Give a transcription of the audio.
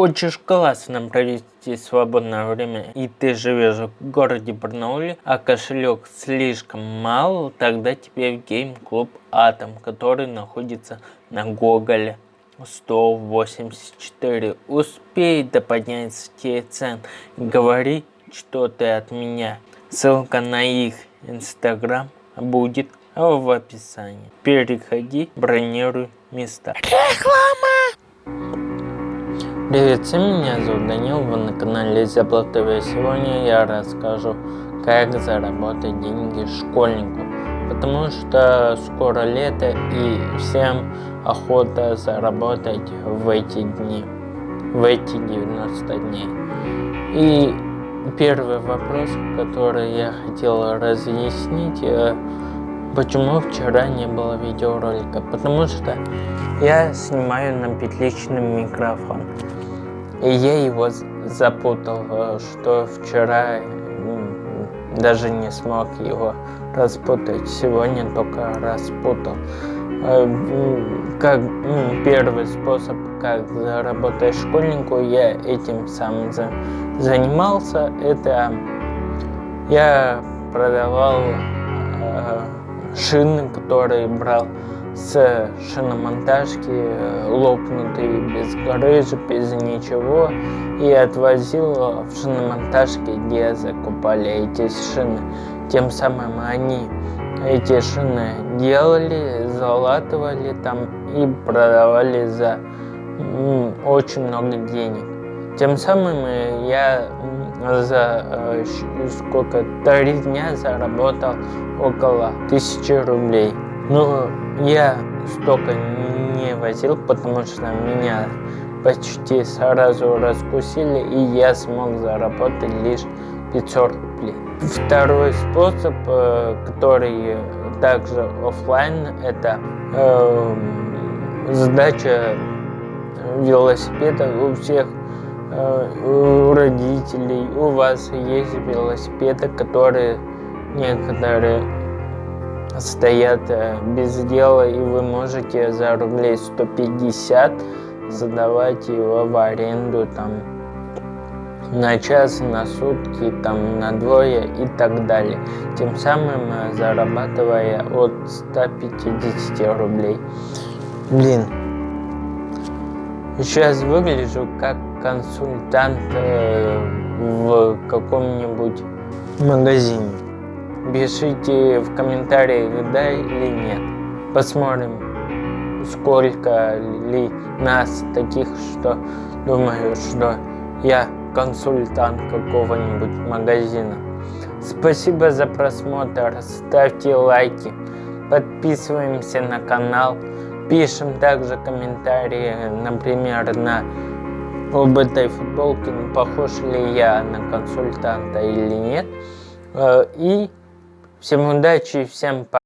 Хочешь классно провести свободное время и ты живешь в городе Барнауле, а кошелек слишком мал, тогда тебе в гейм-клуб Атом, который находится на Гоголе. 184. Успей до поднятия цен. Говори, что ты от меня. Ссылка на их инстаграм будет в описании. Переходи, бронируй места. Реклама! Привет всем, меня зовут Данил, вы на канале Зябла ТВ. Сегодня я расскажу, как заработать деньги школьнику. Потому что скоро лето и всем охота заработать в эти дни, в эти 90 дней. И первый вопрос, который я хотел разъяснить, э, почему вчера не было видеоролика. Потому что я снимаю на петличный микрофон. И я его запутал, э, что вчера даже не смог его распутать. Сегодня только распутал. Э, как первый способ, как заработать школьнику, я этим сам занимался. Это я продавал э, шины, которые брал с шиномонтажки, лопнутый без гаража, без ничего, и отвозил в шиномонтажке, где закупали эти шины. Тем самым они эти шины делали, залатывали там и продавали за очень много денег. Тем самым я за э, сколько, три дня заработал около тысячи рублей. Ну, я столько не возил, потому что меня почти сразу раскусили, и я смог заработать лишь 500 рублей. Второй способ, э, который также офлайн, это э, сдача велосипеда у всех э, у родителей. У вас есть велосипеды, которые некоторые стоят э, без дела, и вы можете за рублей 150 задавать его в аренду там на час, на сутки, там на двое и так далее. Тем самым э, зарабатывая от 150 рублей. Блин, сейчас выгляжу как консультант э, в каком-нибудь магазине. Пишите в комментариях, да или нет. Посмотрим, сколько ли нас таких, что думаю, что я консультант какого-нибудь магазина. Спасибо за просмотр, ставьте лайки, подписываемся на канал, пишем также комментарии, например, на об этой футболке, похож ли я на консультанта или нет. Э, и Всем удачи, всем пока.